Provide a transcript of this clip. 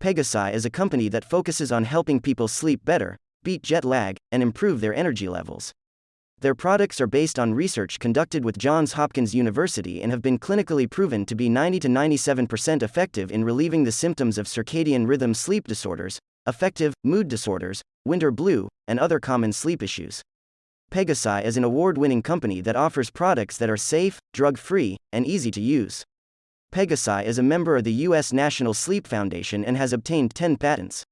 Pegasi is a company that focuses on helping people sleep better, beat jet lag, and improve their energy levels. Their products are based on research conducted with Johns Hopkins University and have been clinically proven to be 90 to 97% effective in relieving the symptoms of circadian rhythm sleep disorders, affective, mood disorders, winter blue, and other common sleep issues. Pegasi is an award winning company that offers products that are safe, drug free, and easy to use. Pegasi is a member of the U.S. National Sleep Foundation and has obtained 10 patents.